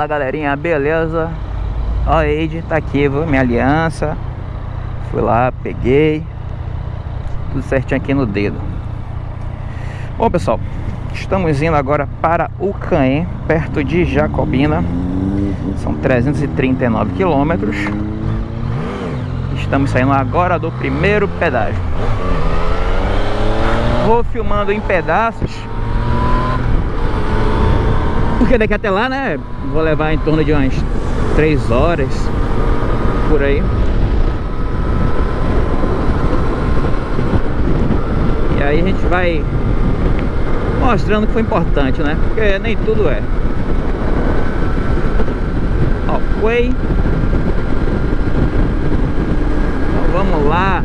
Fala galerinha, beleza? Ó, Eide, tá aqui, viu? Minha aliança. Fui lá, peguei. Tudo certinho aqui no dedo. Bom, pessoal, estamos indo agora para o Caen, perto de Jacobina. São 339 quilômetros. Estamos saindo agora do primeiro pedágio. Vou filmando em pedaços porque daqui até lá, né, vou levar em torno de umas 3 horas, por aí. E aí a gente vai mostrando que foi importante, né, porque nem tudo é. Foi. Então vamos lá.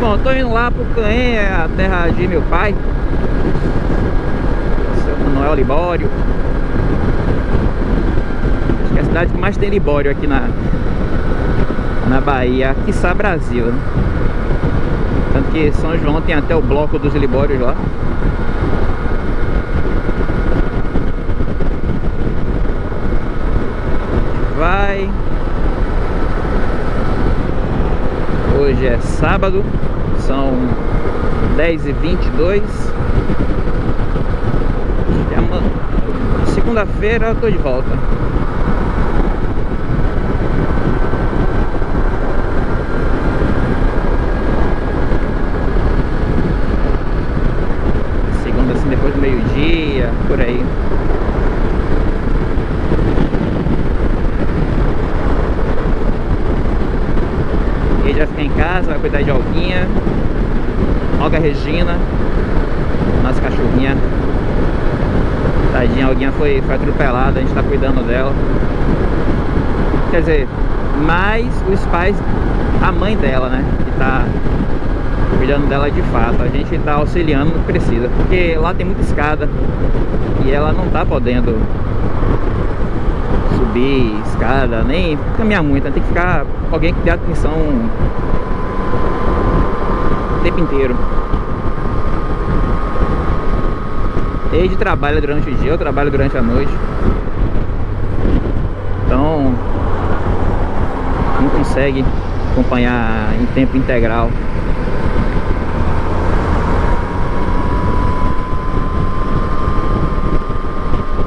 Bom, tô indo lá pro é a terra de meu pai. Manuel Libório. Acho que é a cidade que mais tem Libório aqui na, na Bahia, quiçá Brasil. Né? Tanto que São João tem até o bloco dos Libórios lá. Vai. Hoje é sábado, são 10h22 segunda-feira eu tô de volta. Segunda assim depois do meio-dia, por aí. E já fica em casa, vai cuidar de Olguinha, Olga Regina, nossa cachorrinha Tadinha, alguém foi, foi atropelada, a gente tá cuidando dela. Quer dizer, mais os pais, a mãe dela, né? Que tá cuidando dela de fato. A gente tá auxiliando no que precisa. Porque lá tem muita escada e ela não tá podendo subir escada, nem caminhar muito. Tem que ficar alguém que dê atenção o tempo inteiro. Ele trabalha durante o dia, eu trabalho durante a noite. Então, não consegue acompanhar em tempo integral.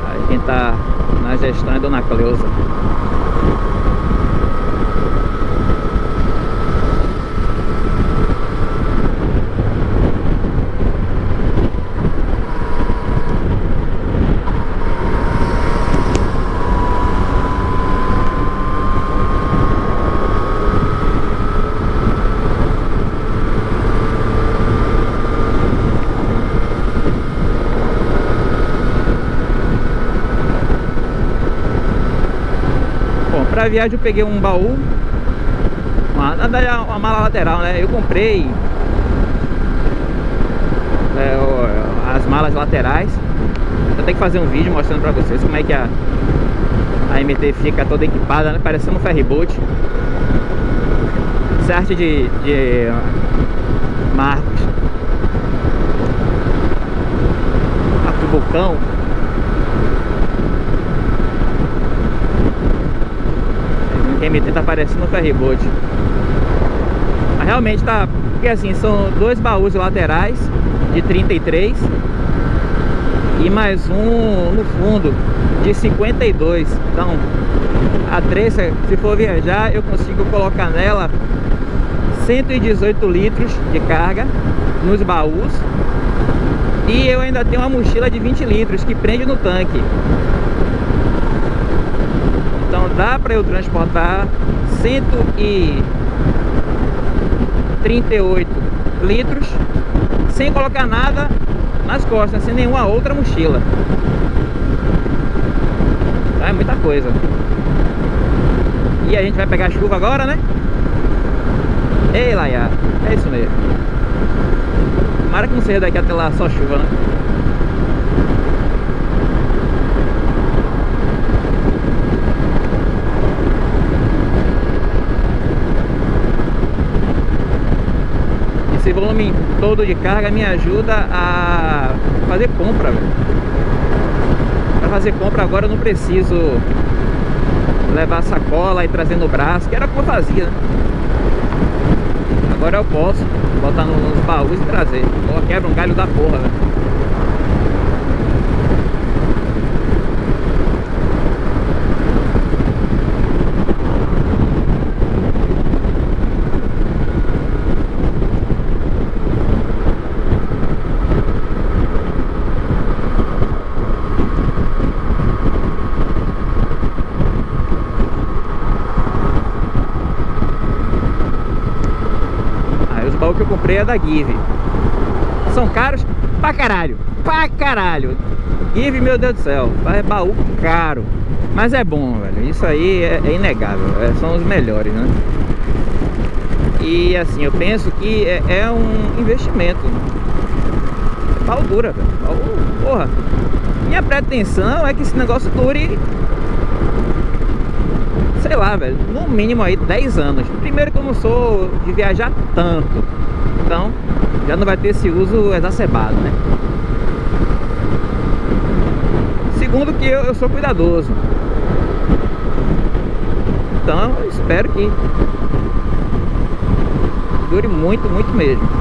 Aí quem tá na gestão é Dona Cleusa. Pra viagem eu peguei um baú uma, uma mala lateral, né? Eu comprei é, as malas laterais Eu tenho que fazer um vídeo mostrando pra vocês como é que a, a MT fica toda equipada, né? Parecendo um ferryboat Essa arte de, de Marcos A Vulcão MT tá parecendo um ferryboat. Mas realmente tá... Porque assim, são dois baús laterais de 33 e mais um no fundo de 52. Então, a Tracer, se for viajar, eu consigo colocar nela 118 litros de carga nos baús e eu ainda tenho uma mochila de 20 litros que prende no tanque dá para eu transportar 138 litros sem colocar nada nas costas, sem nenhuma outra mochila. Tá? É muita coisa. E a gente vai pegar chuva agora, né? Ei, Laia, é isso mesmo. Tomara que não seja daqui até lá só chuva, né? Esse volume todo de carga me ajuda a fazer compra, velho. Pra fazer compra agora eu não preciso levar sacola e trazer no braço, que era como eu fazia, né? Agora eu posso botar nos baús e trazer. Pô, quebra um galho da porra. Que eu comprei é da Give. São caros pra caralho. Pra caralho. Give, meu Deus do céu. É baú caro. Mas é bom, velho. Isso aí é, é inegável. É, são os melhores, né? E assim, eu penso que é, é um investimento. É pau dura, velho. Pau, porra. Minha pretensão é que esse negócio dure sei lá, velho, no mínimo aí 10 anos. Primeiro que eu não sou de viajar tanto. Então, já não vai ter esse uso exacerbado, né? Segundo que eu, eu sou cuidadoso. Então, eu espero que dure muito, muito mesmo.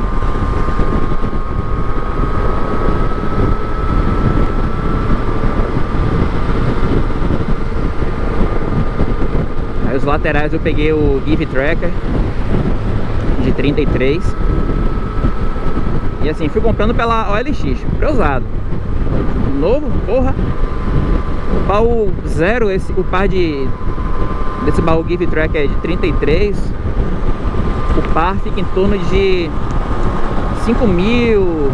Laterais eu peguei o Give Tracker de 33 e assim, fui comprando pela OLX, preusado. Novo, porra. Baú zero, esse, o par de... Desse baú Give Track é de 33. O par fica em torno de 5 mil...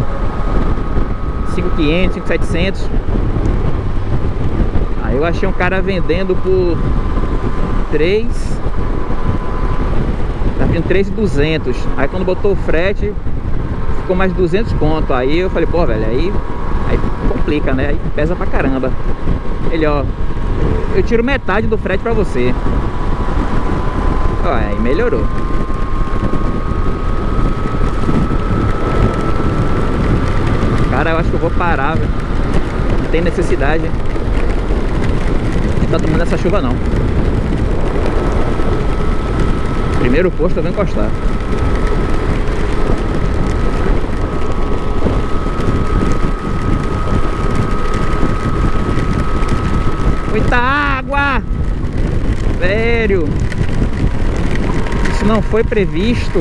5.500, 5.700. Aí eu achei um cara vendendo por 3 Tá vindo 3.200 Aí quando botou o frete ficou mais 200 conto. Aí eu falei, pô, velho, aí, aí complica, né? Aí pesa pra caramba. Ele, ó, eu tiro metade do frete pra você. Ó, aí melhorou. Cara, eu acho que eu vou parar, velho. Não tem necessidade de estar tá tomando essa chuva, não. Primeiro posto eu vou encostar. Muita água! Sério! Isso não foi previsto.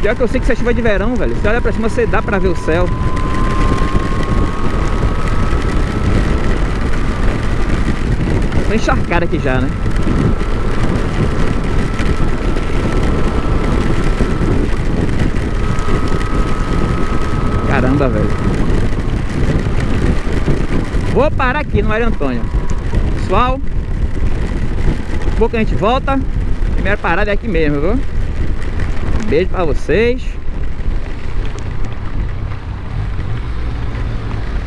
Pior que eu sei que isso é chuva de verão, velho. Você olha pra cima, você dá pra ver o céu. Tô encharcado aqui já, né? Caramba, velho. Vou parar aqui no Mário Antônio Pessoal a pouco a gente volta Primeira parada é aqui mesmo, viu? beijo pra vocês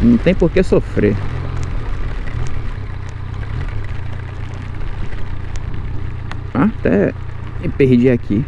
Não tem por que sofrer Até me perdi aqui